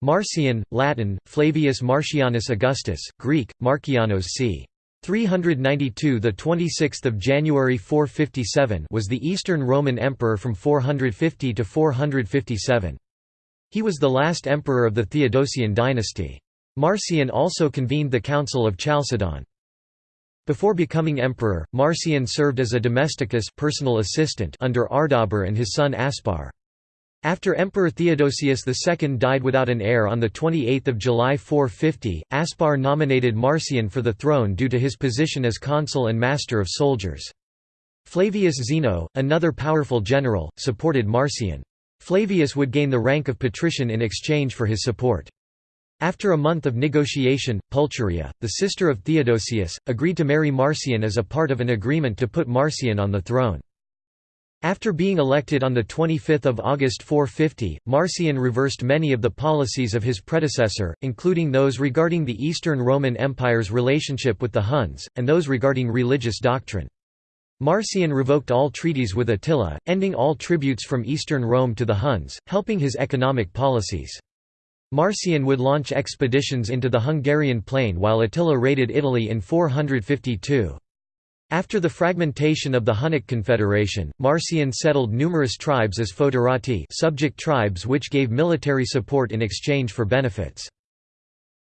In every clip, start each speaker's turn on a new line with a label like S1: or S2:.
S1: Marcian, Latin, Flavius Marcianus Augustus, Greek, Markianos c. 392 the 26th of January 457 was the Eastern Roman Emperor from 450 to 457. He was the last emperor of the Theodosian dynasty. Marcian also convened the Council of Chalcedon. Before becoming emperor, Marcian served as a domesticus personal assistant under Ardabur and his son Aspar. After Emperor Theodosius II died without an heir on 28 July 450, Aspar nominated Marcian for the throne due to his position as consul and master of soldiers. Flavius Zeno, another powerful general, supported Marcian. Flavius would gain the rank of patrician in exchange for his support. After a month of negotiation, Pulcheria, the sister of Theodosius, agreed to marry Marcian as a part of an agreement to put Marcian on the throne. After being elected on 25 August 450, Marcian reversed many of the policies of his predecessor, including those regarding the Eastern Roman Empire's relationship with the Huns, and those regarding religious doctrine. Marcian revoked all treaties with Attila, ending all tributes from Eastern Rome to the Huns, helping his economic policies. Marcian would launch expeditions into the Hungarian plain while Attila raided Italy in 452. After the fragmentation of the Hunnic Confederation, Marcian settled numerous tribes as foederati subject tribes which gave military support in exchange for benefits.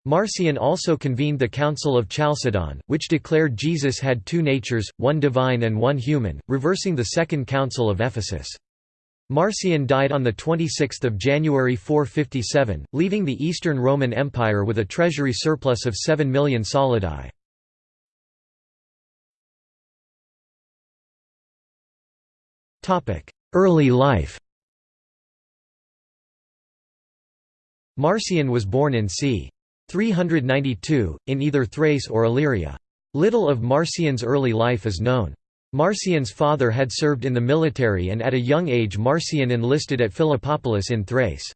S1: Marcian also convened the Council of Chalcedon, which declared Jesus had two natures, one divine and one human, reversing the Second Council of Ephesus. Marcian died on 26 January 457, leaving the Eastern Roman Empire with a treasury surplus of 7 million solidi. Early life Marcian was born in c. 392, in either Thrace or Illyria. Little of Marcian's early life is known. Marcian's father had served in the military and at a young age Marcian enlisted at Philippopolis in Thrace.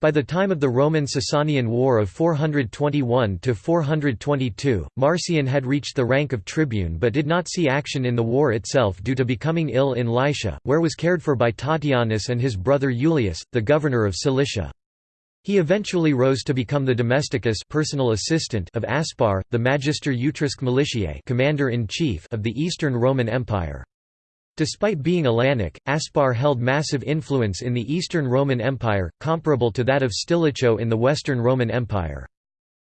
S1: By the time of the Roman-Sasanian War of 421–422, Marcian had reached the rank of tribune but did not see action in the war itself due to becoming ill in Lycia, where was cared for by Tatianus and his brother Julius, the governor of Cilicia. He eventually rose to become the domesticus personal assistant of Aspar, the magister utriusque militiae commander-in-chief of the Eastern Roman Empire. Despite being Alanic, Aspar held massive influence in the Eastern Roman Empire, comparable to that of Stilicho in the Western Roman Empire.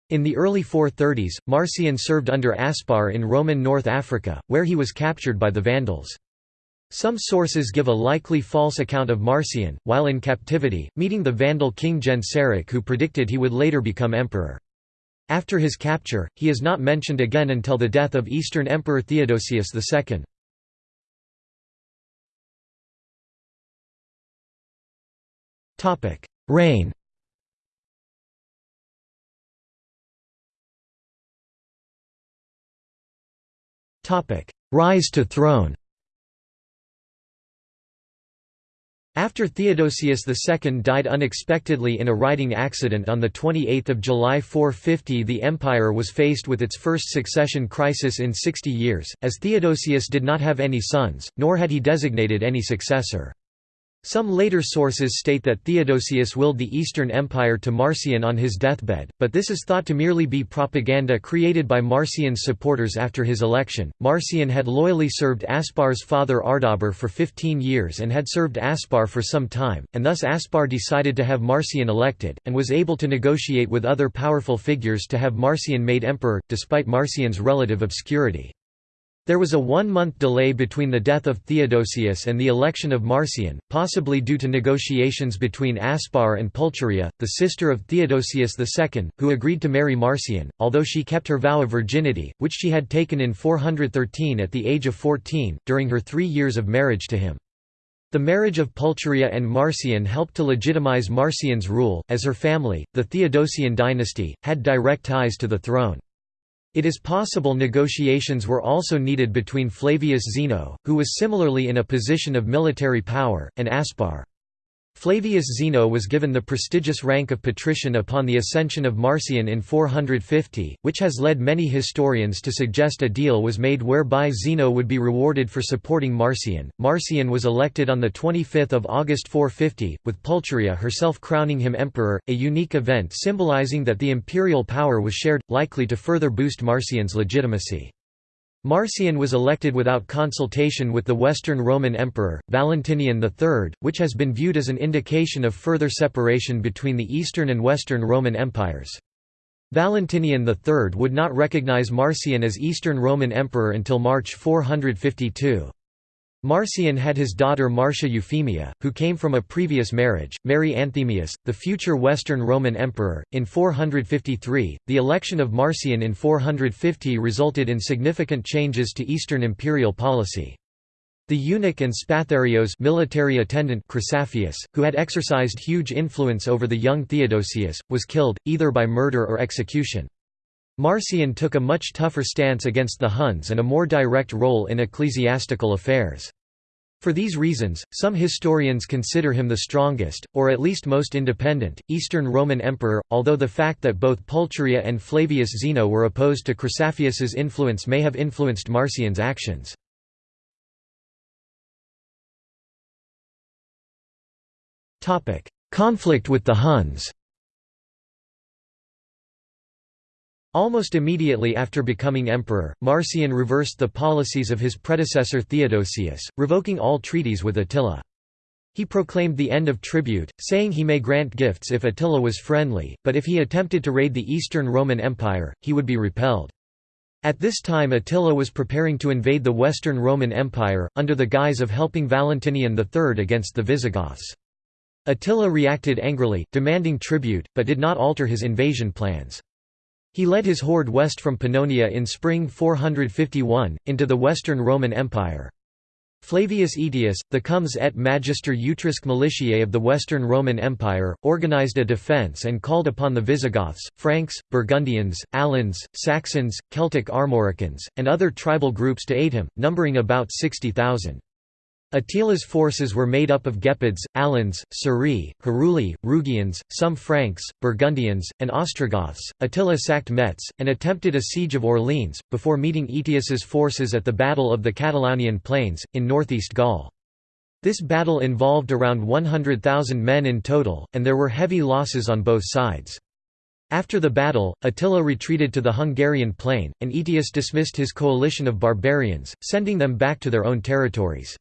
S1: In the early 430s, Marcian served under Aspar in Roman North Africa, where he was captured by the Vandals. Some sources give a likely false account of Marcian, while in captivity, meeting the Vandal king Genseric who predicted he would later become emperor. After his capture, he is not mentioned again until the death of Eastern Emperor Theodosius II. Topic: Reign. Topic: Rise to throne. After Theodosius II died unexpectedly in a riding accident on 28 July 450 the empire was faced with its first succession crisis in 60 years, as Theodosius did not have any sons, nor had he designated any successor. Some later sources state that Theodosius willed the Eastern Empire to Marcian on his deathbed, but this is thought to merely be propaganda created by Marcian's supporters after his election. Marcian had loyally served Aspar's father Ardabur for 15 years and had served Aspar for some time, and thus Aspar decided to have Marcian elected, and was able to negotiate with other powerful figures to have Marcian made emperor, despite Marcian's relative obscurity. There was a one-month delay between the death of Theodosius and the election of Marcian, possibly due to negotiations between Aspar and Pulcheria, the sister of Theodosius II, who agreed to marry Marcian, although she kept her vow of virginity, which she had taken in 413 at the age of 14, during her three years of marriage to him. The marriage of Pulcheria and Marcian helped to legitimize Marcian's rule, as her family, the Theodosian dynasty, had direct ties to the throne. It is possible negotiations were also needed between Flavius Zeno, who was similarly in a position of military power, and Aspar. Flavius Zeno was given the prestigious rank of patrician upon the ascension of Marcian in 450, which has led many historians to suggest a deal was made whereby Zeno would be rewarded for supporting Marcian. Marcian was elected on 25 August 450, with Pulcheria herself crowning him emperor, a unique event symbolizing that the imperial power was shared, likely to further boost Marcian's legitimacy. Marcian was elected without consultation with the Western Roman Emperor, Valentinian III, which has been viewed as an indication of further separation between the Eastern and Western Roman empires. Valentinian III would not recognize Marcian as Eastern Roman Emperor until March 452. Marcian had his daughter Marcia Euphemia, who came from a previous marriage, marry Anthemius, the future Western Roman Emperor. In 453, the election of Marcian in 450 resulted in significant changes to Eastern imperial policy. The eunuch and Spatharios military attendant Chrysaphius, who had exercised huge influence over the young Theodosius, was killed, either by murder or execution. Marcian took a much tougher stance against the Huns and a more direct role in ecclesiastical affairs. For these reasons, some historians consider him the strongest, or at least most independent, Eastern Roman emperor, although the fact that both Pulcheria and Flavius Zeno were opposed to Chrysaphius's influence may have influenced Marcian's actions. Conflict with the Huns Almost immediately after becoming emperor, Marcian reversed the policies of his predecessor Theodosius, revoking all treaties with Attila. He proclaimed the end of tribute, saying he may grant gifts if Attila was friendly, but if he attempted to raid the Eastern Roman Empire, he would be repelled. At this time Attila was preparing to invade the Western Roman Empire, under the guise of helping Valentinian III against the Visigoths. Attila reacted angrily, demanding tribute, but did not alter his invasion plans. He led his horde west from Pannonia in spring 451, into the Western Roman Empire. Flavius Aetius, the comes et magister utriusque militiae of the Western Roman Empire, organized a defence and called upon the Visigoths, Franks, Burgundians, Alans, Saxons, Celtic Armoricans, and other tribal groups to aid him, numbering about 60,000. Attila's forces were made up of Gepids, Alans, Suri, Heruli, Rugians, some Franks, Burgundians, and Ostrogoths. Attila sacked Metz, and attempted a siege of Orleans, before meeting Aetius's forces at the Battle of the Catalaunian Plains, in northeast Gaul. This battle involved around 100,000 men in total, and there were heavy losses on both sides. After the battle, Attila retreated to the Hungarian plain, and Aetius dismissed his coalition of barbarians, sending them back to their own territories.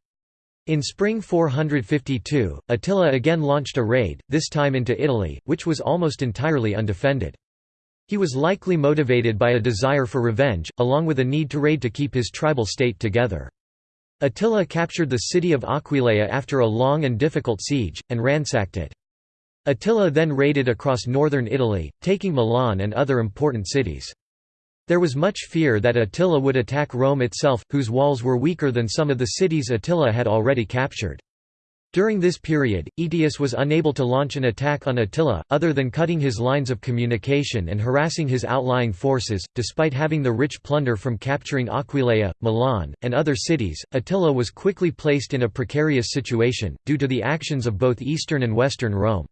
S1: In spring 452, Attila again launched a raid, this time into Italy, which was almost entirely undefended. He was likely motivated by a desire for revenge, along with a need to raid to keep his tribal state together. Attila captured the city of Aquileia after a long and difficult siege, and ransacked it. Attila then raided across northern Italy, taking Milan and other important cities. There was much fear that Attila would attack Rome itself, whose walls were weaker than some of the cities Attila had already captured. During this period, Aetius was unable to launch an attack on Attila, other than cutting his lines of communication and harassing his outlying forces. Despite having the rich plunder from capturing Aquileia, Milan, and other cities, Attila was quickly placed in a precarious situation, due to the actions of both eastern and western Rome.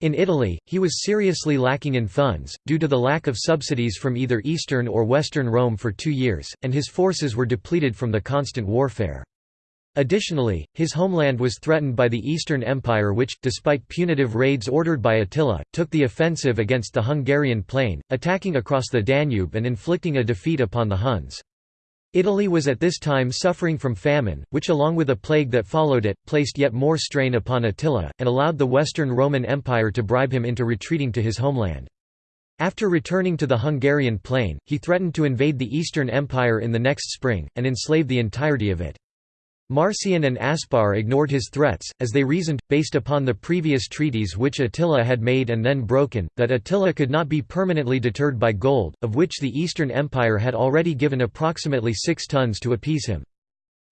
S1: In Italy, he was seriously lacking in funds, due to the lack of subsidies from either Eastern or Western Rome for two years, and his forces were depleted from the constant warfare. Additionally, his homeland was threatened by the Eastern Empire which, despite punitive raids ordered by Attila, took the offensive against the Hungarian plain, attacking across the Danube and inflicting a defeat upon the Huns. Italy was at this time suffering from famine, which along with a plague that followed it, placed yet more strain upon Attila, and allowed the Western Roman Empire to bribe him into retreating to his homeland. After returning to the Hungarian plain, he threatened to invade the Eastern Empire in the next spring, and enslave the entirety of it. Marcian and Aspar ignored his threats, as they reasoned, based upon the previous treaties which Attila had made and then broken, that Attila could not be permanently deterred by gold, of which the Eastern Empire had already given approximately six tons to appease him.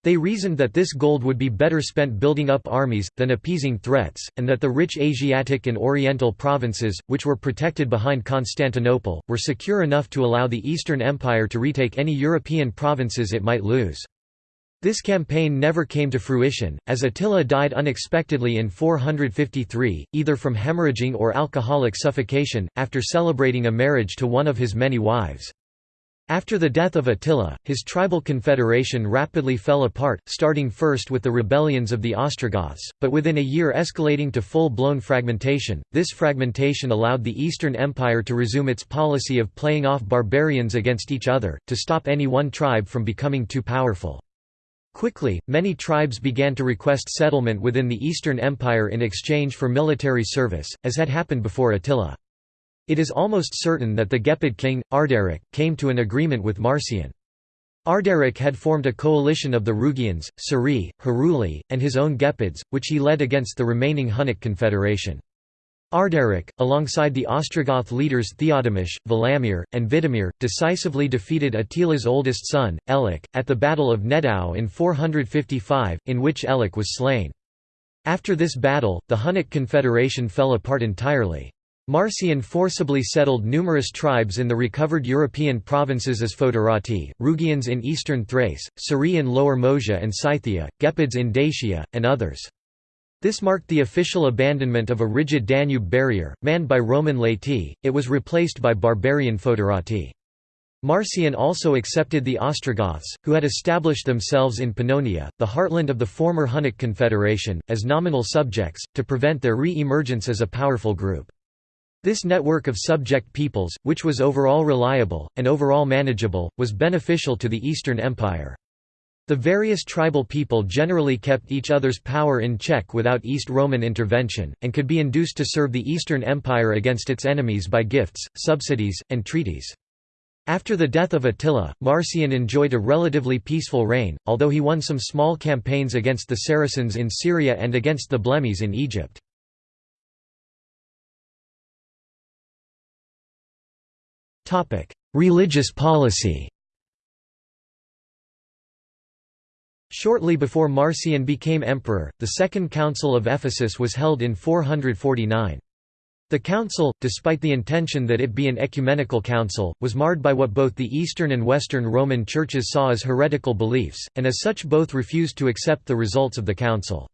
S1: They reasoned that this gold would be better spent building up armies, than appeasing threats, and that the rich Asiatic and Oriental provinces, which were protected behind Constantinople, were secure enough to allow the Eastern Empire to retake any European provinces it might lose. This campaign never came to fruition, as Attila died unexpectedly in 453, either from hemorrhaging or alcoholic suffocation, after celebrating a marriage to one of his many wives. After the death of Attila, his tribal confederation rapidly fell apart, starting first with the rebellions of the Ostrogoths, but within a year escalating to full-blown fragmentation. This fragmentation allowed the Eastern Empire to resume its policy of playing off barbarians against each other, to stop any one tribe from becoming too powerful. Quickly, many tribes began to request settlement within the Eastern Empire in exchange for military service, as had happened before Attila. It is almost certain that the Gepid king, Ardaric, came to an agreement with Marcian. Ardaric had formed a coalition of the Rugians, Suri, Heruli, and his own Gepids, which he led against the remaining Hunnic confederation. Ardaric, alongside the Ostrogoth leaders Theodemir, Valamir, and Vidimir, decisively defeated Attila's oldest son, Ellac, at the Battle of Nedao in 455, in which Ellac was slain. After this battle, the Hunnic confederation fell apart entirely. Marcian forcibly settled numerous tribes in the recovered European provinces as Foederati, Rugians in eastern Thrace, Suri in Lower Moesia and Scythia, Gepids in Dacia, and others. This marked the official abandonment of a rigid Danube barrier, manned by Roman laity, it was replaced by barbarian foederati. Marcian also accepted the Ostrogoths, who had established themselves in Pannonia, the heartland of the former Hunnic Confederation, as nominal subjects, to prevent their re-emergence as a powerful group. This network of subject peoples, which was overall reliable, and overall manageable, was beneficial to the Eastern Empire. The various tribal people generally kept each other's power in check without East Roman intervention, and could be induced to serve the Eastern Empire against its enemies by gifts, subsidies, and treaties. After the death of Attila, Marcian enjoyed a relatively peaceful reign, although he won some small campaigns against the Saracens in Syria and against the Blemmyes in Egypt. Religious policy Shortly before Marcian became emperor, the Second Council of Ephesus was held in 449. The council, despite the intention that it be an ecumenical council, was marred by what both the Eastern and Western Roman churches saw as heretical beliefs, and as such both refused to accept the results of the council.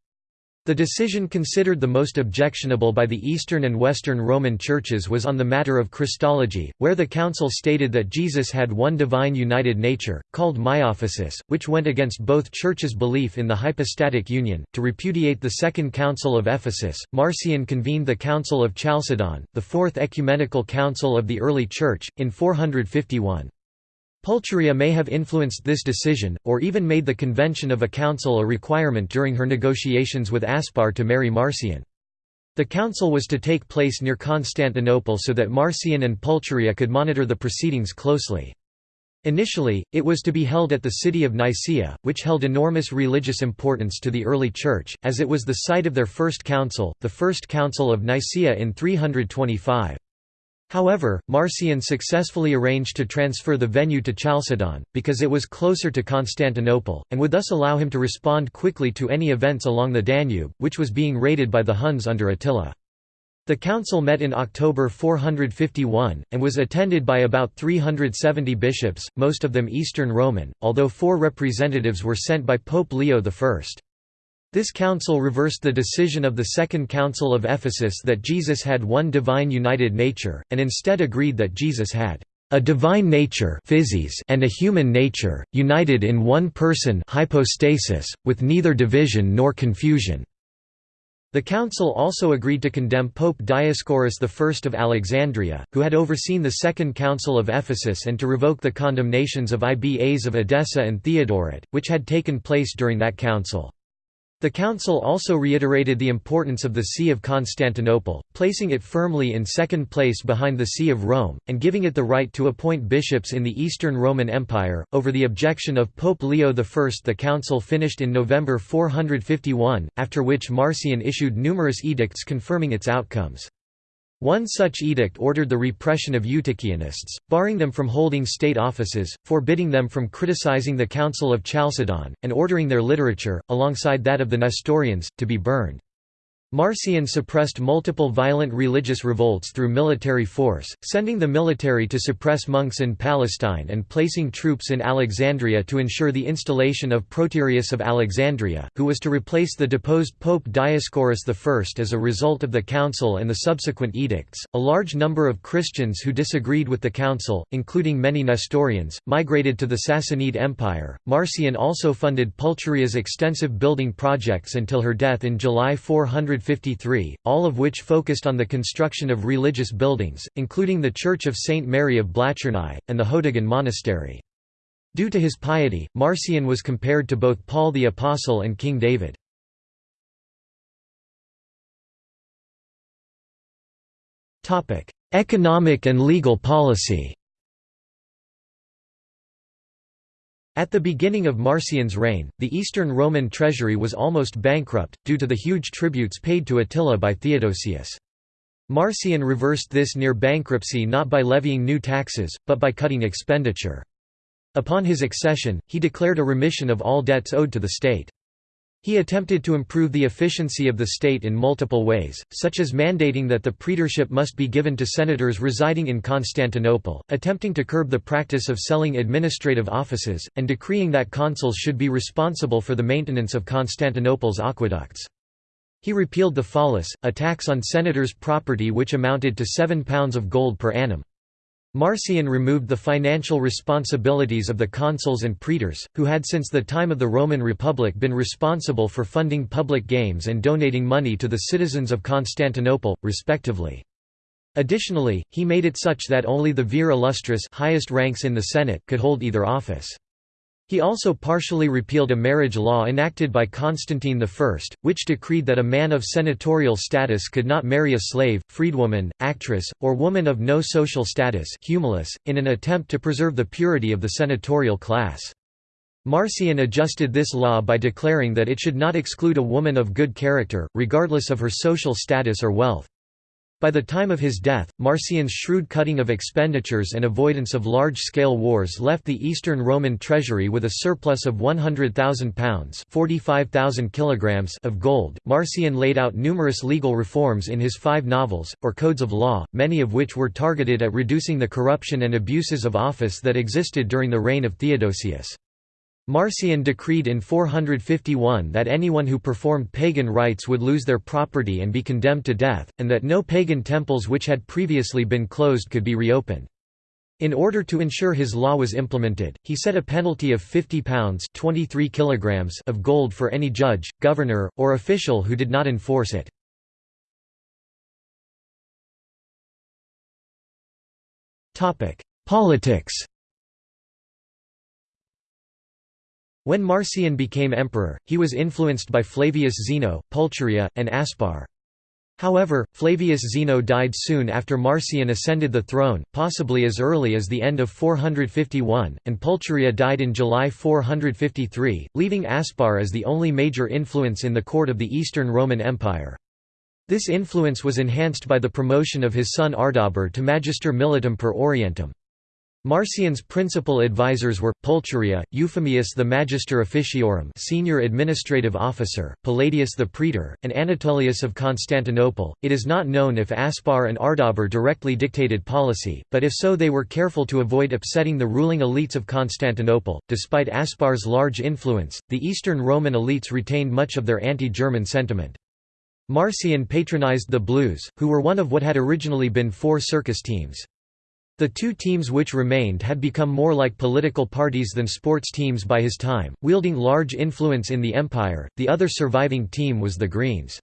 S1: The decision considered the most objectionable by the Eastern and Western Roman churches was on the matter of Christology, where the Council stated that Jesus had one divine united nature, called Miaphysis, which went against both churches' belief in the hypostatic union. To repudiate the Second Council of Ephesus, Marcian convened the Council of Chalcedon, the fourth ecumenical council of the early Church, in 451. Pulcheria may have influenced this decision, or even made the convention of a council a requirement during her negotiations with Aspar to marry Marcian. The council was to take place near Constantinople so that Marcian and Pulcheria could monitor the proceedings closely. Initially, it was to be held at the city of Nicaea, which held enormous religious importance to the early Church, as it was the site of their first council, the First Council of Nicaea in 325. However, Marcian successfully arranged to transfer the venue to Chalcedon, because it was closer to Constantinople, and would thus allow him to respond quickly to any events along the Danube, which was being raided by the Huns under Attila. The council met in October 451, and was attended by about 370 bishops, most of them Eastern Roman, although four representatives were sent by Pope Leo I. This council reversed the decision of the Second Council of Ephesus that Jesus had one divine united nature, and instead agreed that Jesus had a divine nature and a human nature, united in one person hypostasis, with neither division nor confusion. The council also agreed to condemn Pope Dioscorus I of Alexandria, who had overseen the Second Council of Ephesus and to revoke the condemnations of Ibas of Edessa and Theodoret, which had taken place during that council. The Council also reiterated the importance of the See of Constantinople, placing it firmly in second place behind the See of Rome, and giving it the right to appoint bishops in the Eastern Roman Empire. Over the objection of Pope Leo I, the Council finished in November 451, after which Marcian issued numerous edicts confirming its outcomes. One such edict ordered the repression of Eutychianists, barring them from holding state offices, forbidding them from criticizing the Council of Chalcedon, and ordering their literature, alongside that of the Nestorians, to be burned. Marcian suppressed multiple violent religious revolts through military force, sending the military to suppress monks in Palestine and placing troops in Alexandria to ensure the installation of Proterius of Alexandria, who was to replace the deposed Pope Dioscorus I as a result of the council and the subsequent edicts. A large number of Christians who disagreed with the council, including many Nestorians, migrated to the Sassanid Empire. Marcian also funded Pulcheria's extensive building projects until her death in July 400 153, all of which focused on the construction of religious buildings, including the Church of St. Mary of Blachernai, and the Hodegon Monastery. Due to his piety, Marcian was compared to both Paul the Apostle and King David. Economic and legal policy At the beginning of Marcian's reign, the Eastern Roman treasury was almost bankrupt, due to the huge tributes paid to Attila by Theodosius. Marcian reversed this near bankruptcy not by levying new taxes, but by cutting expenditure. Upon his accession, he declared a remission of all debts owed to the state. He attempted to improve the efficiency of the state in multiple ways, such as mandating that the praetorship must be given to senators residing in Constantinople, attempting to curb the practice of selling administrative offices, and decreeing that consuls should be responsible for the maintenance of Constantinople's aqueducts. He repealed the follis, a tax on senators' property which amounted to £7 of gold per annum. Marcian removed the financial responsibilities of the consuls and praetors, who had since the time of the Roman Republic been responsible for funding public games and donating money to the citizens of Constantinople, respectively. Additionally, he made it such that only the vir illustris highest ranks in the Senate could hold either office. He also partially repealed a marriage law enacted by Constantine I, which decreed that a man of senatorial status could not marry a slave, freedwoman, actress, or woman of no social status in an attempt to preserve the purity of the senatorial class. Marcian adjusted this law by declaring that it should not exclude a woman of good character, regardless of her social status or wealth. By the time of his death, Marcian's shrewd cutting of expenditures and avoidance of large-scale wars left the Eastern Roman treasury with a surplus of £100,000 45,000 kilograms of gold. Marcian laid out numerous legal reforms in his five novels, or codes of law, many of which were targeted at reducing the corruption and abuses of office that existed during the reign of Theodosius. Marcian decreed in 451 that anyone who performed pagan rites would lose their property and be condemned to death, and that no pagan temples which had previously been closed could be reopened. In order to ensure his law was implemented, he set a penalty of £50 23 kilograms of gold for any judge, governor, or official who did not enforce it. Politics When Marcian became emperor, he was influenced by Flavius Zeno, Pulcheria, and Aspar. However, Flavius Zeno died soon after Marcian ascended the throne, possibly as early as the end of 451, and Pulcheria died in July 453, leaving Aspar as the only major influence in the court of the Eastern Roman Empire. This influence was enhanced by the promotion of his son Ardabur to Magister Militum per Orientem. Marcian's principal advisors were, Pulcheria, Euphemius the Magister Officiorum senior administrative officer, Palladius the Praetor, and Anatolius of Constantinople. It is not known if Aspar and Ardabur directly dictated policy, but if so they were careful to avoid upsetting the ruling elites of Constantinople. Despite Aspar's large influence, the Eastern Roman elites retained much of their anti-German sentiment. Marcian patronized the Blues, who were one of what had originally been four circus teams. The two teams which remained had become more like political parties than sports teams by his time, wielding large influence in the empire. The other surviving team was the Greens.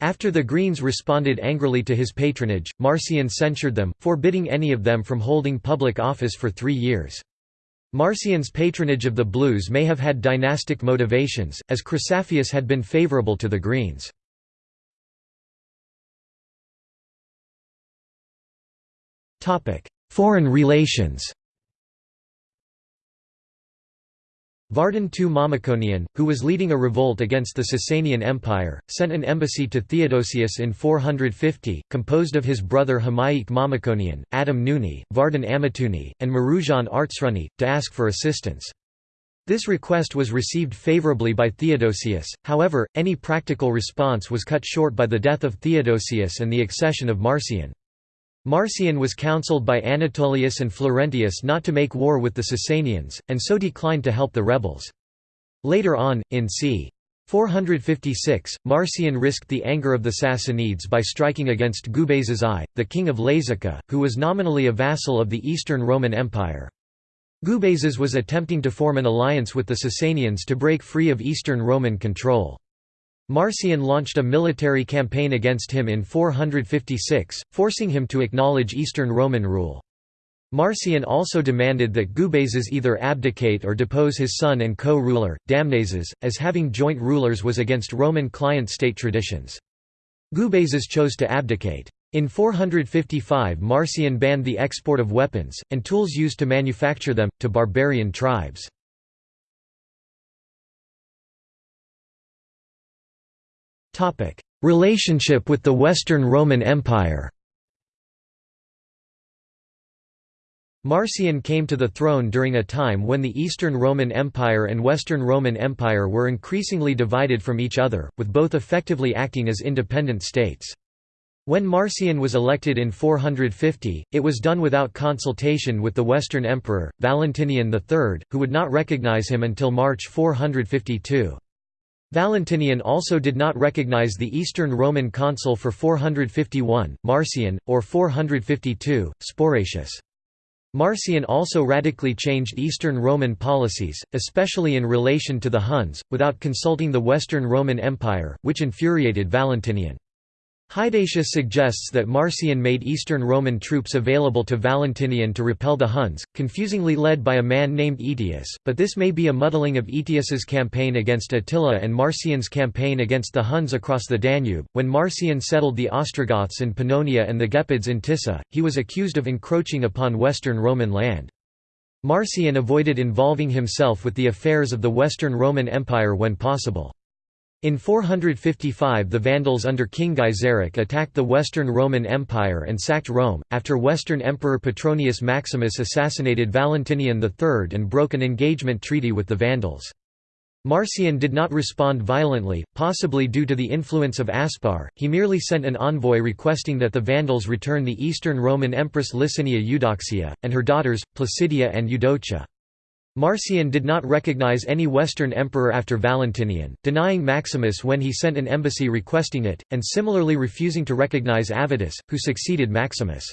S1: After the Greens responded angrily to his patronage, Marcian censured them, forbidding any of them from holding public office for three years. Marcian's patronage of the Blues may have had dynastic motivations, as Chrysaphius had been favourable to the Greens. Foreign relations Vardan II Mamikonian, who was leading a revolt against the Sasanian Empire, sent an embassy to Theodosius in 450, composed of his brother Hamaik Mamikonian, Atom Gnuni, Vardan Amatuni, and Meruzhan Artsruni, to ask for assistance. This request was received favorably by Theodosius, however, any practical response was cut short by the death of Theodosius and the accession of Marcian. Marcian was counseled by Anatolius and Florentius not to make war with the Sasanians, and so declined to help the rebels. Later on, in c. 456, Marcian risked the anger of the Sassanids by striking against Gubazes I, the king of Lazica, who was nominally a vassal of the Eastern Roman Empire. Gubazes was attempting to form an alliance with the Sasanians to break free of Eastern Roman control. Marcian launched a military campaign against him in 456, forcing him to acknowledge Eastern Roman rule. Marcian also demanded that Gubazes either abdicate or depose his son and co-ruler, Damnazes, as having joint rulers was against Roman client-state traditions. Gubazes chose to abdicate. In 455 Marcian banned the export of weapons, and tools used to manufacture them, to barbarian tribes. Relationship with the Western Roman Empire Marcian came to the throne during a time when the Eastern Roman Empire and Western Roman Empire were increasingly divided from each other, with both effectively acting as independent states. When Marcian was elected in 450, it was done without consultation with the Western Emperor, Valentinian III, who would not recognize him until March 452. Valentinian also did not recognize the Eastern Roman consul for 451, Marcian, or 452, Sporacius. Marcian also radically changed Eastern Roman policies, especially in relation to the Huns, without consulting the Western Roman Empire, which infuriated Valentinian. Hydatius suggests that Marcian made Eastern Roman troops available to Valentinian to repel the Huns, confusingly led by a man named Aetius, but this may be a muddling of Aetius's campaign against Attila and Marcian's campaign against the Huns across the Danube. When Marcian settled the Ostrogoths in Pannonia and the Gepids in Tissa, he was accused of encroaching upon Western Roman land. Marcian avoided involving himself with the affairs of the Western Roman Empire when possible. In 455 the Vandals under King Gaiseric attacked the Western Roman Empire and sacked Rome, after Western Emperor Petronius Maximus assassinated Valentinian III and broke an engagement treaty with the Vandals. Marcian did not respond violently, possibly due to the influence of Aspar, he merely sent an envoy requesting that the Vandals return the Eastern Roman Empress Licinia Eudoxia, and her daughters, Placidia and Eudocia. Marcian did not recognize any Western emperor after Valentinian, denying Maximus when he sent an embassy requesting it, and similarly refusing to recognize Avitus, who succeeded Maximus.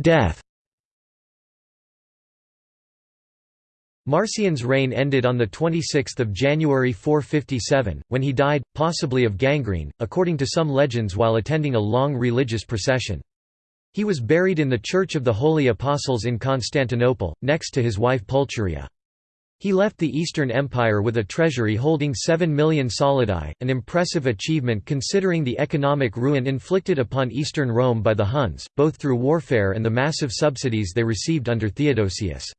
S1: Death Marcian's reign ended on 26 January 457, when he died, possibly of gangrene, according to some legends while attending a long religious procession. He was buried in the Church of the Holy Apostles in Constantinople, next to his wife Pulcheria. He left the Eastern Empire with a treasury holding 7 million solidi, an impressive achievement considering the economic ruin inflicted upon Eastern Rome by the Huns, both through warfare and the massive subsidies they received under Theodosius.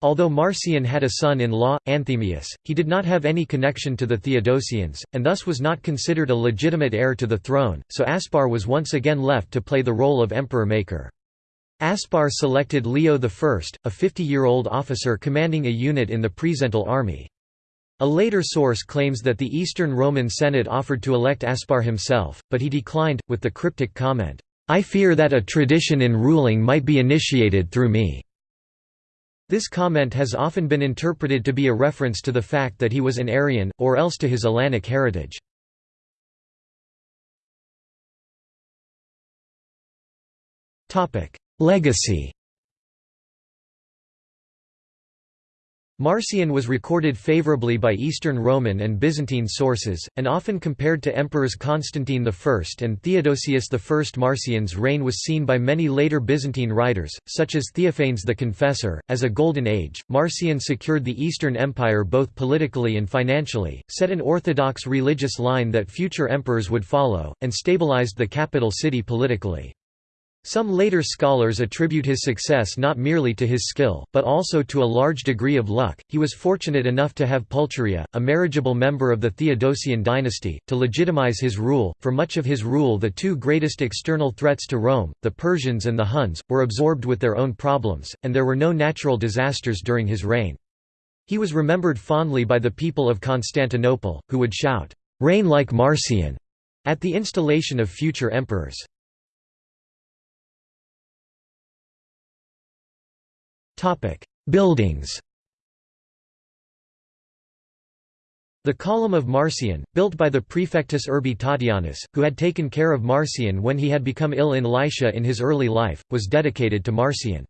S1: Although Marcian had a son-in-law, Anthemius, he did not have any connection to the Theodosians, and thus was not considered a legitimate heir to the throne, so Aspar was once again left to play the role of emperor-maker. Aspar selected Leo I, a 50-year-old officer commanding a unit in the Presental army. A later source claims that the Eastern Roman Senate offered to elect Aspar himself, but he declined, with the cryptic comment, "'I fear that a tradition in ruling might be initiated through me.' This comment has often been interpreted to be a reference to the fact that he was an Arian, or else to his Alanic heritage. Legacy Marcian was recorded favorably by Eastern Roman and Byzantine sources, and often compared to emperors Constantine I and Theodosius I. Marcian's reign was seen by many later Byzantine writers, such as Theophanes the Confessor, as a golden age. Marcian secured the Eastern Empire both politically and financially, set an orthodox religious line that future emperors would follow, and stabilized the capital city politically. Some later scholars attribute his success not merely to his skill, but also to a large degree of luck. He was fortunate enough to have Pulcheria, a marriageable member of the Theodosian dynasty, to legitimize his rule. For much of his rule, the two greatest external threats to Rome, the Persians and the Huns, were absorbed with their own problems, and there were no natural disasters during his reign. He was remembered fondly by the people of Constantinople, who would shout, Reign like Marcian, at the installation of future emperors. Topic: Buildings. The Column of Marcian, built by the prefectus Urbi Tatianus, who had taken care of Marcian when he had become ill in Lycia in his early life, was dedicated to Marcian.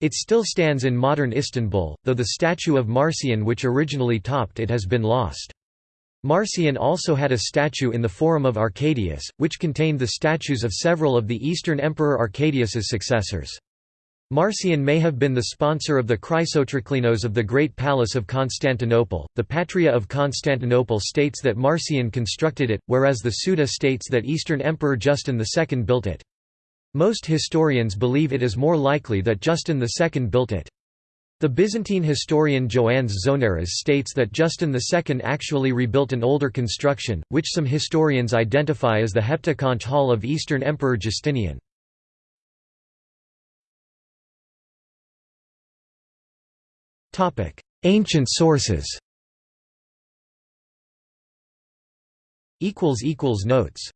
S1: It still stands in modern Istanbul, though the statue of Marcian which originally topped it has been lost. Marcian also had a statue in the Forum of Arcadius, which contained the statues of several of the Eastern Emperor Arcadius's successors. Marcian may have been the sponsor of the Chrysotriklinos of the Great Palace of Constantinople. The Patria of Constantinople states that Marcian constructed it, whereas the Suda states that Eastern Emperor Justin II built it. Most historians believe it is more likely that Justin II built it. The Byzantine historian Joannes Zonaras states that Justin II actually rebuilt an older construction, which some historians identify as the Heptaconch Hall of Eastern Emperor Justinian. Ancient sources. Notes